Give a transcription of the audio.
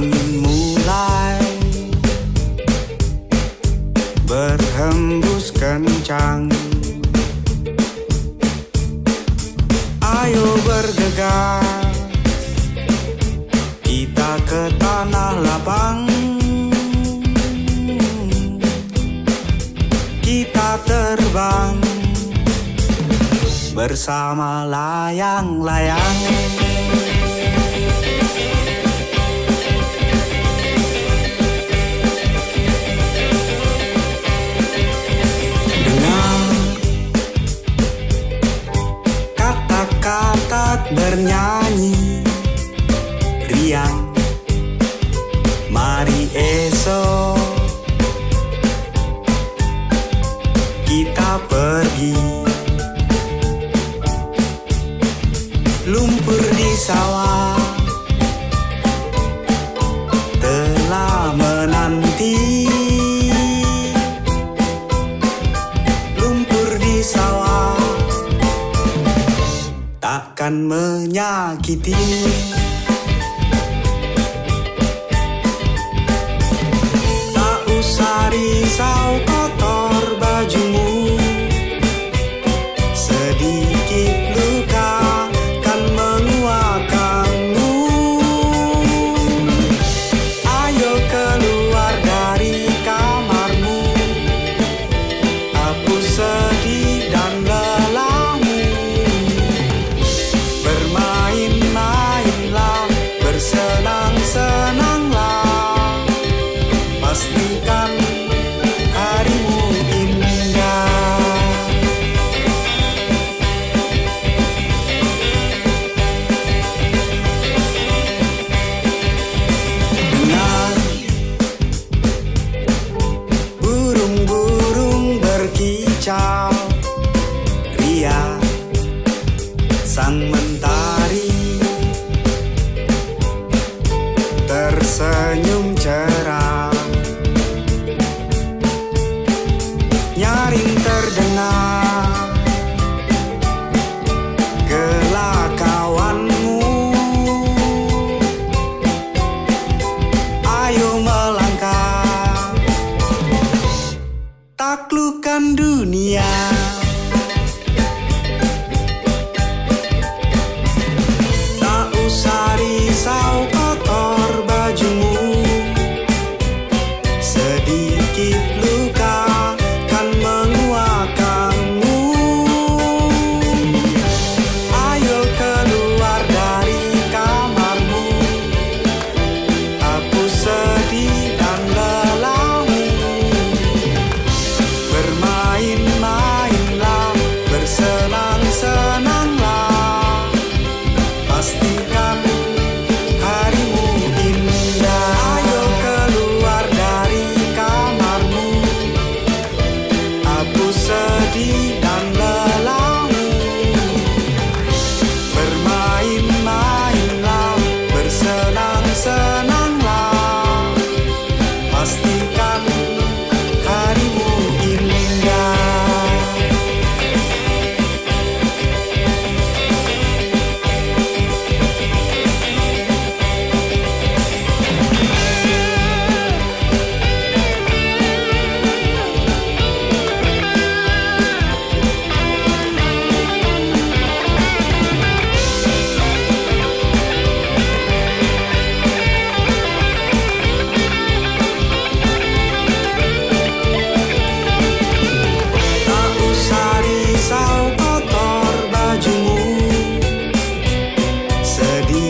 Angin mulai berhembus kencang Ayo bergegas Kita ke tanah lapang. Kita terbang Bersama layang-layang bernyanyi Riang. Mari esok Kita pergi. Lumpur di sawah Telah menanti. Lumpur di sawah Takkan menyakiti. Tak usah risau kotor bajumu. Sedikit luka I'm a sedikit lupa You. Hari.